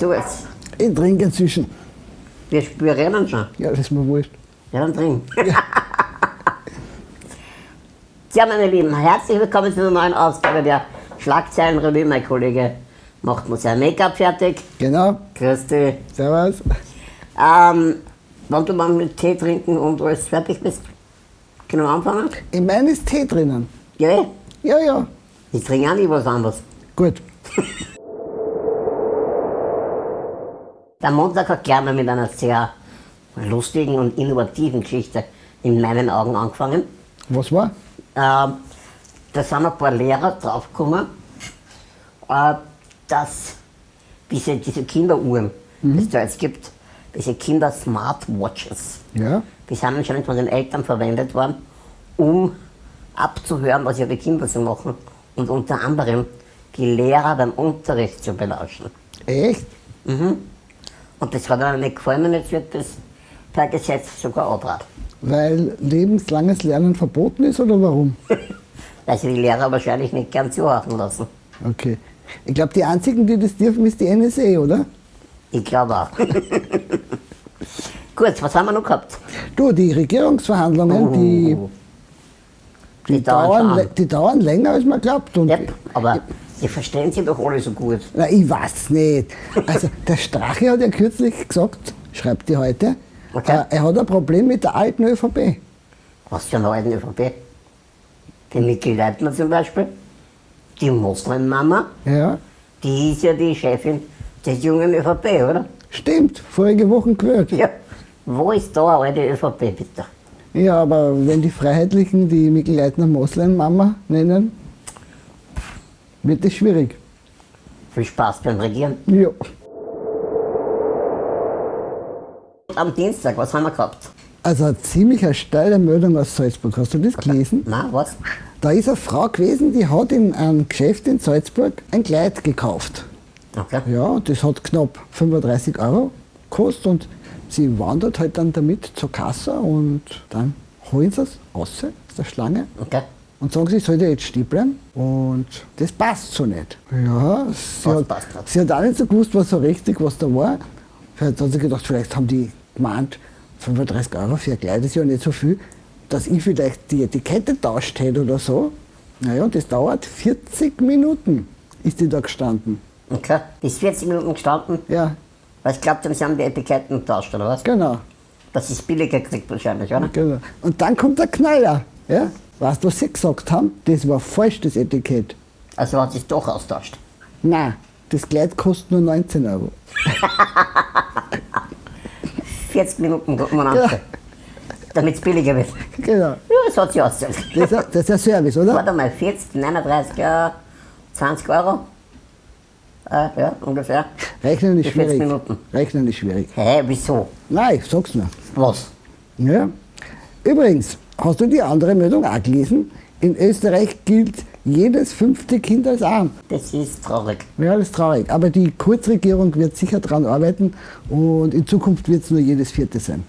du es. Ich trinke inzwischen. Wir spüren schon. Ja, das ist mir wurscht. Ja, dann trink. Ja, meine Lieben, herzlich willkommen zu einer neuen Ausgabe der Schlagzeilenrevue. Mein Kollege macht mir sein Make-up fertig. Genau. Grüß dich. Servus. Ähm, wenn du mal mit Tee trinken und alles fertig bist, können wir anfangen? In meinem ist Tee drinnen. Ja. Ja, ja. ich trinke auch nicht was anderes. Gut. Der Montag hat gleich mal mit einer sehr lustigen und innovativen Geschichte in meinen Augen angefangen. Was war? Ähm, da sind ein paar Lehrer draufgekommen, äh, dass diese, diese Kinderuhren, die es da jetzt gibt, diese Kinder-Smartwatches, Ja. die sind anscheinend von den Eltern verwendet worden, um abzuhören, was ihre Kinder so machen und unter anderem die Lehrer beim Unterricht zu belauschen. Echt? Und das hat ihnen nicht gefallen und jetzt wird das per Gesetz sogar abraten. Weil lebenslanges Lernen verboten ist oder warum? Weil sie die Lehrer wahrscheinlich nicht gern zuhören lassen. Okay. Ich glaube, die einzigen, die das dürfen, ist die NSA, oder? Ich glaube auch. Gut, was haben wir noch gehabt? Du, die Regierungsverhandlungen, die, die dauern, schon lä- an. die dauern länger, als man glaubt. Und Yep, aber sie verstehen sich doch alle so gut. Na, ich weiß nicht. Also, der Strache hat ja kürzlich gesagt, schreibt die heute, Okay. äh, er hat ein Problem mit der alten ÖVP. Was für einen alten ÖVP? Die Niki Leitner zum Beispiel, die Moslem-Mama, Ja, die ist ja die Chefin des jungen ÖVP, oder? stimmt, vorige Woche gehört. Ja. Wo ist da eine alte ÖVP, bitte? Ja, aber wenn die Freiheitlichen die Mikl Leitner Moslem-Mama nennen, wird es schwierig. Viel Spaß beim Regieren. Ja. Am Dienstag, was haben wir gehabt? Also eine ziemlich steile Meldung aus Salzburg. Hast du das gelesen? Na, was? Da ist eine Frau gewesen, die hat in einem Geschäft in Salzburg ein Kleid gekauft. Okay. Ja, das hat knapp 35 Euro gekostet und sie wandert halt dann damit zur Kasse und dann holen sie es raus aus der Schlange Okay. Und sagen sie, soll der jetzt stehen bleiben? Und das passt so nicht. Ja, sie, Was hat, passt nicht? sie hat auch nicht so gewusst, was so richtig, was da war. Vielleicht hat sie gedacht, vielleicht haben die gemeint, 35 Euro für ein Kleid ist ja nicht so viel, dass ich vielleicht die Etikette tauscht hätte oder so. Naja, und das dauert 40 Minuten, ist die da gestanden. Okay. Die ist 40 Minuten gestanden, Ja, weil ich glaube, sie haben die Etiketten getauscht, oder was? genau. Das ist billiger gekriegt wahrscheinlich, oder? genau. Und dann kommt der Knaller. Ja? Weißt du, was sie gesagt haben? Das war falsch, das Etikett. Also hat sie es doch austauscht. Nein, das Kleid kostet nur 19 Euro. 40 Minuten gucken wir an. Damit es billiger wird. Genau. Ja, das hat sie ausgezahlt. Das, ist- das ist ein Service, oder? Warte mal, 40, 39, äh, 20 Euro? Äh, ja, ungefähr. Rechnen ist Für 40 schwierig. Minuten. Rechnen ist schwierig. Hä, wieso? Nein, ich sag's nur. Was? Ja. Übrigens, hast du die andere Meldung auch gelesen? In Österreich gilt jedes fünfte Kind als arm. Das ist traurig. Ja, das ist traurig. Aber die Kurzregierung wird sicher daran arbeiten und in Zukunft wird es nur jedes vierte sein.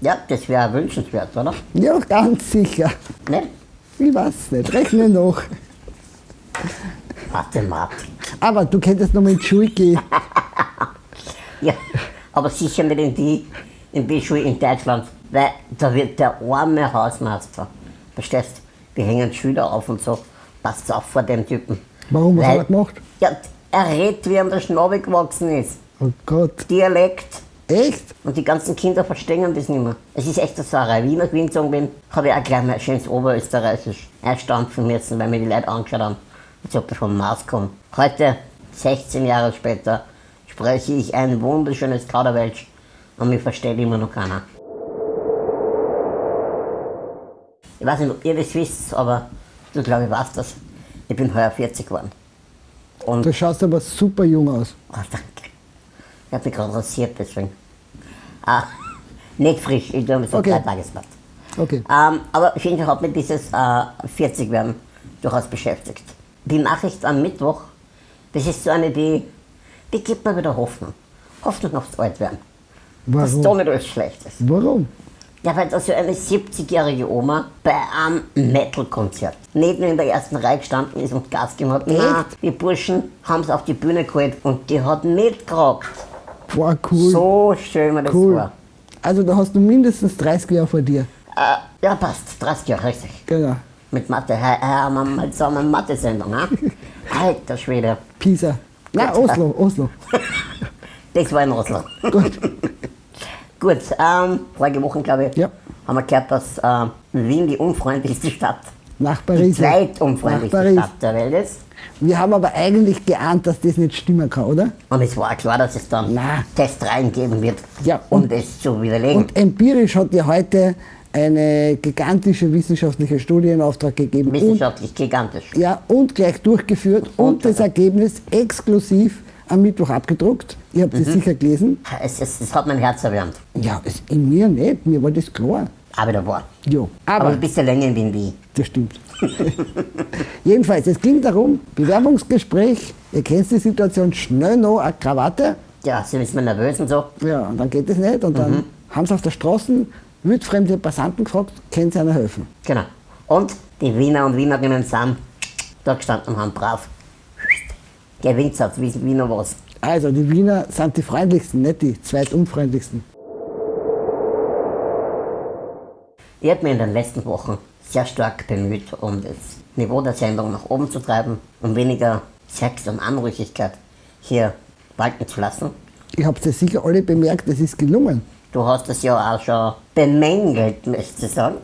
Ja, das wäre wünschenswert, oder? Ja, ganz sicher. Ne? Ich weiß nicht, rechne noch. Mathematik. Aber du könntest noch mal in die Schule gehen. Ja, aber sicher nicht in die, in die Schule in Deutschland, weil da wird der arme Hausmeister, verstehst wir hängen Schüler auf und so, passt auf vor dem Typen. Warum, was Weil- hat er gemacht? Ja, er redet, wie ihm der Schnabel gewachsen ist. Oh Gott. Dialekt. Echt? Und die ganzen Kinder verstehen das nicht mehr. Es ist echt eine Sauerei. Wie ich nach Wien gezogen bin, habe ich auch gleich mal schönes Oberösterreichisch einstampfen müssen, weil mir die Leute angeschaut haben, als ob ich vom Mars komme. Heute, 16 Jahre später, spreche ich ein wunderschönes Kauderwelsch und mich versteht immer noch keiner. Ich weiß nicht, ob ihr das wisst, aber du glaube ich weißt das. Ich bin heuer 40 geworden. Und Du schaust aber super jung aus. Oh, danke. Ich habe mich gerade rasiert, deswegen. Ah, nicht frisch, ich mir so Okay. drei Tagesbad. Okay. Ähm, aber auf jeden Fall hat mich dieses äh, 40 werden durchaus beschäftigt. Die Nachricht am Mittwoch, das ist so eine, die, die gibt mir wieder Hoffnung. Hoffnung aufs Altwerden. Dass da Warum? nicht alles schlecht ist. Warum? Ja, weil da so eine 70-jährige Oma bei einem Metal-Konzert neben in der ersten Reihe gestanden ist und Gas gegeben hat. Nein, die Burschen haben es auf die Bühne geholt und die hat mitgerockt. Wow, cool. So schön mir das cool. vor. Also da hast du mindestens 30 Jahre vor dir. Äh, ja, passt. 30 Jahre, richtig. Genau. Mit Mathe. Hey, hey, haben wir mal zusammen eine Mathe-Sendung, ne? Alter Schwede. Pisa. Nein. Oslo, Oslo. Das war in Oslo. Gut. Gut, ähm, vorige Woche, glaube ich, Ja. haben wir gehört, dass ähm, Wien die unfreundlichste Stadt, Nach die Paris. Nach zweitunfreundlichste Paris. Stadt der Welt ist. Wir haben aber eigentlich geahnt, dass das nicht stimmen kann, oder? Und es war klar, dass es dann Na. Testreihen geben wird, Ja, um und- das zu widerlegen. Und empirisch hat ja heute eine gigantische wissenschaftliche Studie in Auftrag gegeben. Und, Wissenschaftlich gigantisch. ja, und gleich durchgeführt und, Und- das Ergebnis exklusiv am Mittwoch abgedruckt. Ihr habt es Mhm. sicher gelesen. Es, es, es hat mein Herz erwärmt. Ja, es, in mir nicht, mir war das klar. Aber da war. Jo, Aber, aber ein bisschen länger in Wien wie das stimmt. Jedenfalls, es ging darum, Bewerbungsgespräch, ihr kennt die Situation, schnell noch eine Krawatte. Ja, sie ist mir nervös und so. Ja, und dann geht es nicht. Und Mhm. dann haben sie auf der Straße wildfremde Passanten gefragt, können sie einer helfen? Genau. Und die Wiener und Wienerinnen sind da gestanden und haben brav gewinnt, wissen Wiener was. Also, die Wiener sind die freundlichsten, nicht die zweitunfreundlichsten. Ich habe mich in den letzten Wochen sehr stark bemüht, um das Niveau der Sendung nach oben zu treiben, um weniger Sex und Anrüchigkeit hier walten zu lassen. Ich habe es sicher alle bemerkt, es ist gelungen. Du hast das ja auch schon bemängelt, möchte ich sagen.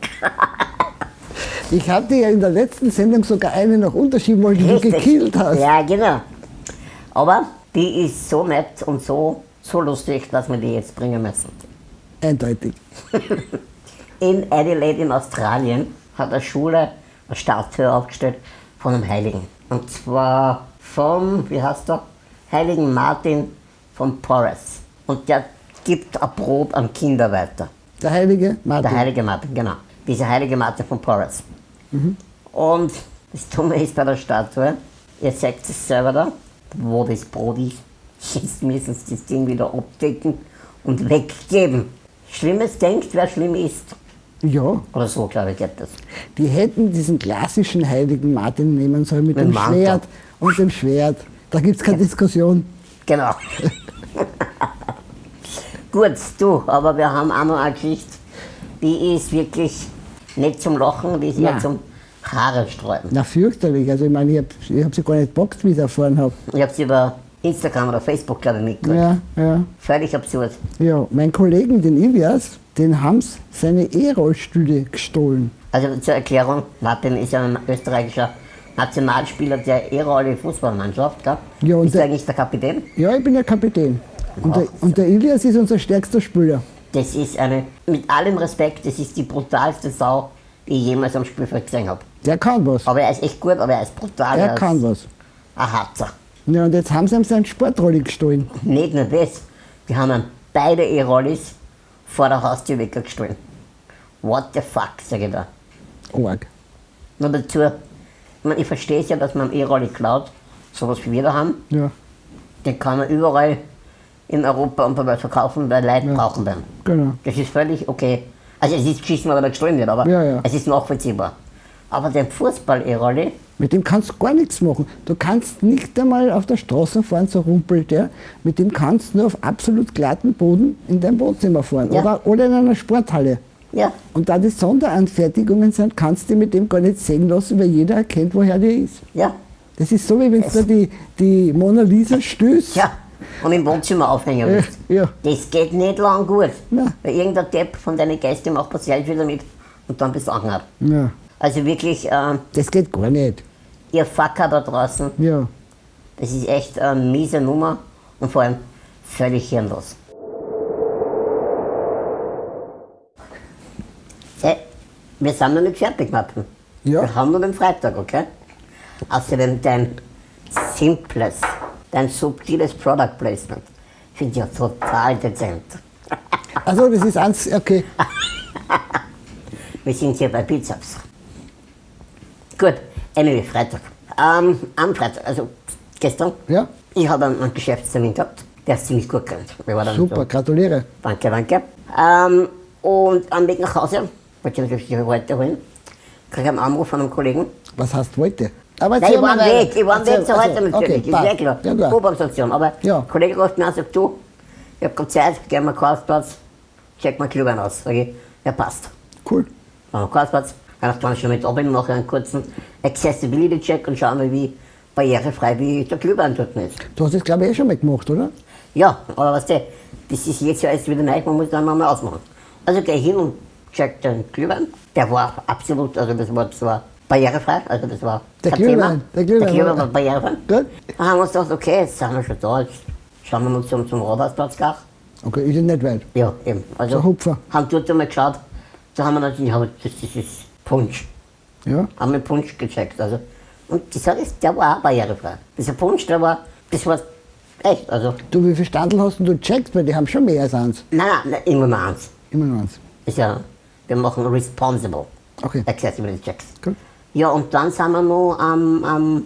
Ich hatte ja in der letzten Sendung sogar eine noch unterschieben wollen, die du gekillt hast. Ja, genau. Aber die ist so nett und so, so lustig, dass wir die jetzt bringen müssen. Eindeutig. In Adelaide in Australien hat eine Schule eine Statue aufgestellt von einem Heiligen. Und zwar vom, wie heißt der? Heiligen Martin von Porres. Und der gibt ein Brot an Kinder weiter. Der heilige Martin. Der heilige Martin, genau. Dieser heilige Martin von Porres. Und das Dumme ist bei der Statue, ihr seht es selber da, wo das Brot ist. Jetzt müssen sie das Ding wieder abdecken und weggeben. Schlimmes denkt, wer schlimm ist. Ja, Oder so, glaube ich, geht das. die hätten diesen klassischen heiligen Martin nehmen sollen mit Mit dem Mantel. Schwert und dem Schwert. Da gibt es keine Diskussion. Genau. Gut, du, aber wir haben auch noch eine Geschichte, die ist wirklich nicht zum Lachen, die ist eher Nein. zum Haare sträuben. Na, fürchterlich. Also, ich meine, ich habe hab sie gar nicht gepackt, wie ich erfahren habe. Ich habe sie über Instagram oder Facebook, glaube ich, mitgekriegt. Ja, ja. Völlig absurd. Ja, mein Kollegen, den Ilias, den haben sie seine E-Rollstühle gestohlen. Also zur Erklärung, Martin ist ja ein österreichischer Nationalspieler der E-Rolle Fußballmannschaft, gell? Ja, und ist der- eigentlich der Kapitän? Ja, ich bin ja Kapitän. Und der, und der Ilias ist unser stärkster Spieler. Das ist eine, mit allem Respekt, das ist die brutalste Sau, ich jemals am Spielfeld gesehen habe. Der kann was. Aber er ist echt gut, aber er ist brutal. Er kann was. Ein Harzer. Ja, und jetzt haben sie ihm seinen Sportrolli gestohlen. Nicht nur das, die haben ihm beide E-Rollis vor der Haustür weggestohlen. What the fuck, sag ich da. Arg. Nur dazu, ich, mein, ich verstehe es ja, dass man am E-Rolli klaut, sowas wie wir da haben. Ja, Den kann man überall in Europa und Welt verkaufen, weil Leute brauchen den. genau. Das ist völlig okay. Also es ist geschissen, er gestohlen wird, aber Ja, ja. es ist nachvollziehbar. Aber den Fußball-E-Rolli, Mit dem kannst du gar nichts machen. Du kannst nicht einmal auf der Straße fahren, so rumpelt der. Mit dem kannst du nur auf absolut glatten Boden in dein Wohnzimmer fahren. Ja. Oder, oder in einer Sporthalle. ja, Und da das Sonderanfertigungen sind, kannst du mit dem gar nicht sehen lassen, weil jeder erkennt, woher der ist. ja, Das ist so, wie wenn du da die, die Mona Lisa stößt. ja. Und im Wohnzimmer aufhängen Äh, willst. ja. Das geht nicht lang gut. Nein. Weil irgendein Depp von deinen Gästen macht das Selfie damit und dann bist du angehabt. ja. Also wirklich, ähm, Das geht gar nicht. ihr Fucker da draußen, Ja. das ist echt eine miese Nummer und vor allem völlig hirnlos. Hey, wir sind noch nicht fertig, Martin. Ja. Wir haben nur den Freitag, okay? Außerdem dein simples, dein subtiles Product Placement finde ich ja total dezent. Also das ist eins, okay. Wir sind hier bei Bizeps. Gut, anyway, Freitag. Ähm, am Freitag, also gestern, Ja. ich habe einen, einen Geschäftstermin gehabt, der ist ziemlich gut dann Super, So, gratuliere. danke, danke. Ähm, und am Weg nach Hause, wollte ich natürlich heute holen, kriege ich einen Anruf von einem Kollegen. Was heißt heute? Aber Nein, ich war mal Weg, ich war Weg zu heute natürlich, Okay, ist ja klar. Ja, klar. U-Bahn-Station. Aber Ja. der Kollege ruft mir an und sagt, du, ich hab grad Zeit, gehen wir Karlsplatz, check mal Glühwein aus. Sag ich, ja passt. Cool. Am Karlsplatz, dann schon mit oben mache einen kurzen Accessibility-Check und schauen wir, wie barrierefrei wie der Glühwein dort ist. Du hast das, glaube ich, eh schon mal gemacht, oder? Ja, aber was der, das ist jetzt ja alles wieder neu, man muss dann mal ausmachen. Also gehe ich hin und check den Glühwein. Der war absolut, also das war zwar barrierefrei, also das war Der kein Glühwein, der Glühwein der Glühwein war- barrierefrei. Gut. Dann haben wir uns gedacht, okay, jetzt sind wir schon da, jetzt schauen wir mal zum, zum Rathausplatz gleich. Okay, ist ja nicht weit. Ja, eben. Also So Hupfer. haben dort einmal geschaut, da haben wir natürlich, ja, das, das ist Punsch. Ja. Haben wir Punsch gecheckt. Also. Und die Sache ist, der war auch barrierefrei. Dieser Punsch, der war, das war echt, also, Du, wie viel Standel hast denn du gecheckt? Weil die haben schon mehr als eins. nein, nein, nein, immer mal eins. Immer nur eins. Ist ja, wir machen responsible Okay. Accessibility Checks. Gut. Ja, und dann sind wir noch am, am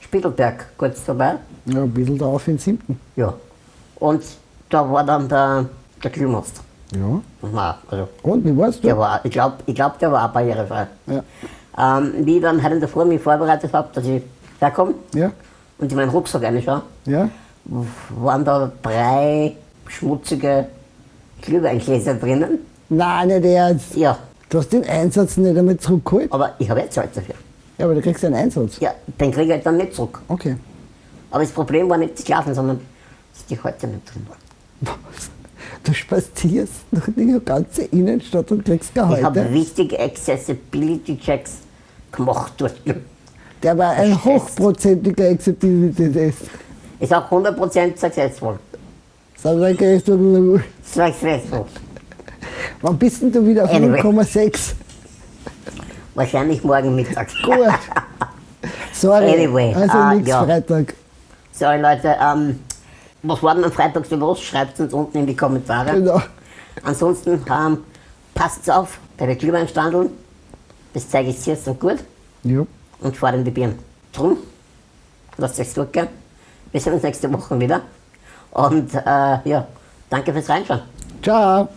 Spiegelberg kurz vorbei. Ja, ein bisschen drauf in den siebten. Ja. Und da war dann der, der Glühmeister. Ja. War, also, Und, wie warst du? der war, ich glaube, ich glaub, der war auch barrierefrei. Ja. Ähm, wie ich dann heute in der Früh mich vorbereitet habe, dass ich herkomme Ja. und in meinen Rucksack reinschaue, Ja. waren da drei schmutzige Glühweingläser drinnen. Nein, nicht ernst. Ja, Du hast den Einsatz nicht einmal zurückgeholt. aber ich habe jetzt Zeit dafür. Ja, aber du kriegst einen Einsatz. Ja, den kriege ich halt dann nicht zurück. Okay. Aber das Problem war nicht das Schlafen, sondern dass die heute nicht drin waren. Du spazierst durch die ganze Innenstadt und kriegst Ich habe Gehalt. wichtige Accessibility-Checks gemacht dort. Der war ein Verstehst. hochprozentiger Acceptability-Test. Ist auch 100% successful. Sag mal, gehst du, Successful. Wann bist denn du wieder auf Anyway. 0,6? Wahrscheinlich morgen Mittag. Gut. Sorry. Anyway, also ah, nix ja. Freitag. Sorry Leute, ähm, was war denn am Freitag so los? Schreibt uns unten in die Kommentare. Genau. Ansonsten ähm, passt auf bei den Glühweinstandeln. Das zeige ich sehr, so gut. Ja. Und fahrt in die Birnen. Drum, lasst euch durchgehen. Wir sehen uns nächste Woche wieder. Und äh, ja, danke fürs Reinschauen. Ciao.